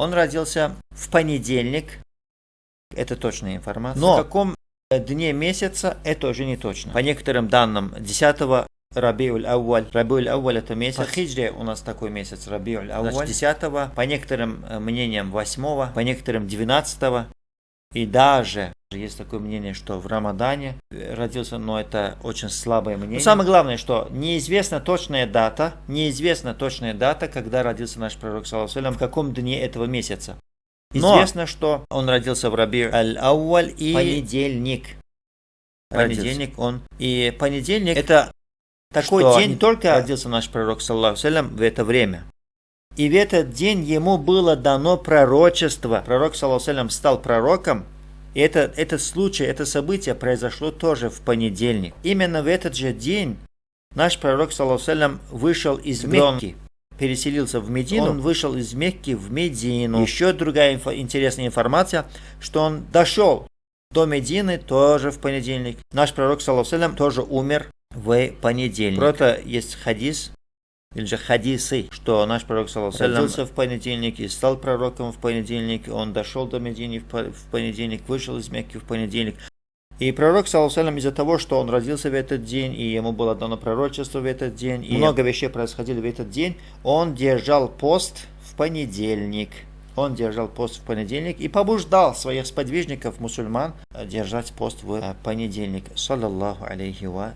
Он родился в понедельник. Это точная информация. Но в каком дне месяца это уже не точно. По некоторым данным, 10 Рабиуль Ауаль. Рабиуль Ауаль это месяц. По хиджре у нас такой месяц Рабиуль Ауаль. 10 по некоторым э, мнениям 8 по некоторым 12 и даже есть такое мнение, что в Рамадане э, родился, но это очень слабое мнение. Но самое главное, что неизвестна точная дата, неизвестна точная дата, когда родился наш пророк, саллаху в каком дне этого месяца. Известно, но что он родился в Раби Аль-Ауаль и понедельник. Понедельник он. И понедельник это такой что день не только родился наш пророк, саллаху в это время. И в этот день ему было дано пророчество. Пророк, саллаху стал пророком. И это, этот случай, это событие произошло тоже в понедельник. Именно в этот же день наш пророк, саллаху вышел из Мекки переселился в Медину, он вышел из Мекки в Медину. Еще другая инфо интересная информация, что он дошел до Медины тоже в понедельник. Наш пророк, саллаху тоже умер в понедельник. Про это есть хадис, или же хадисы, что наш пророк, саллаху родился в понедельник и стал пророком в понедельник, он дошел до Медины в понедельник, вышел из Мекки в понедельник. И пророк, саллаху из-за того, что он родился в этот день, и ему было дано пророчество в этот день, и много вещей происходили в этот день, он держал пост в понедельник. Он держал пост в понедельник и побуждал своих сподвижников, мусульман, держать пост в понедельник. Саллаллаху алейхи ва